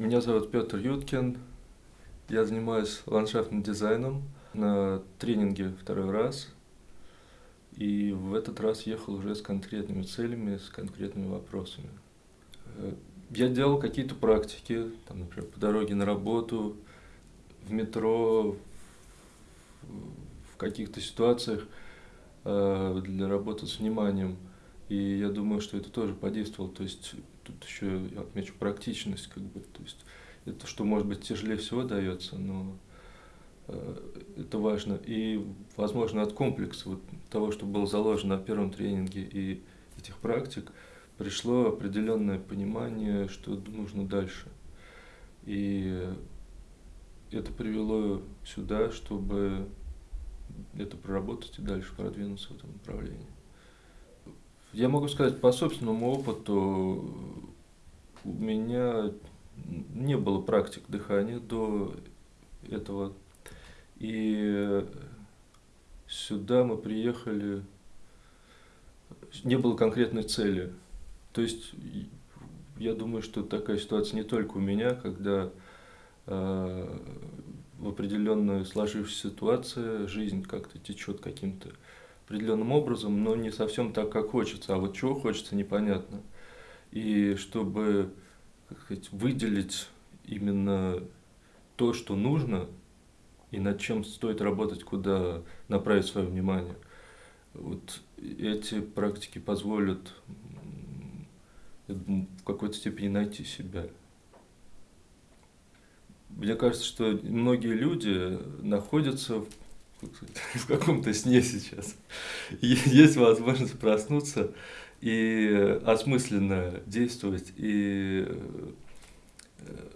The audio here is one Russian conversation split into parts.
Меня зовут Петр Юткин. Я занимаюсь ландшафтным дизайном на тренинге второй раз. И в этот раз ехал уже с конкретными целями, с конкретными вопросами. Э, я делал какие-то практики, там, например, по дороге на работу, в метро, в каких-то ситуациях э, для работы с вниманием. И я думаю, что это тоже подействовало. То есть тут еще я отмечу практичность, как бы, то есть это что может быть тяжелее всего дается, но э, это важно. И, возможно, от комплекса вот, того, что было заложено на первом тренинге и этих практик, пришло определенное понимание, что нужно дальше. И это привело сюда, чтобы это проработать и дальше продвинуться в этом направлении. Я могу сказать по собственному опыту, у меня не было практик дыхания до этого. И сюда мы приехали, не было конкретной цели. То есть я думаю, что такая ситуация не только у меня, когда э, в определенной сложившейся ситуации жизнь как-то течет каким-то определенным образом, но не совсем так, как хочется. А вот чего хочется, непонятно. И чтобы как сказать, выделить именно то, что нужно, и над чем стоит работать, куда направить свое внимание. Вот эти практики позволят в какой-то степени найти себя. Мне кажется, что многие люди находятся в каком-то сне сейчас. Есть возможность проснуться и осмысленно действовать, и э,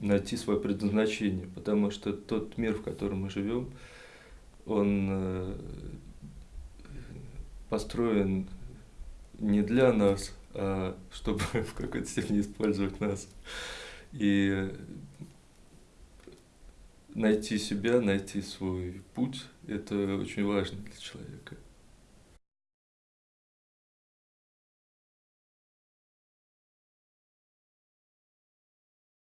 найти свое предназначение, потому что тот мир, в котором мы живем, он э, построен не для нас, а чтобы в какой-то степени использовать нас. И найти себя, найти свой путь, это очень важно для человека.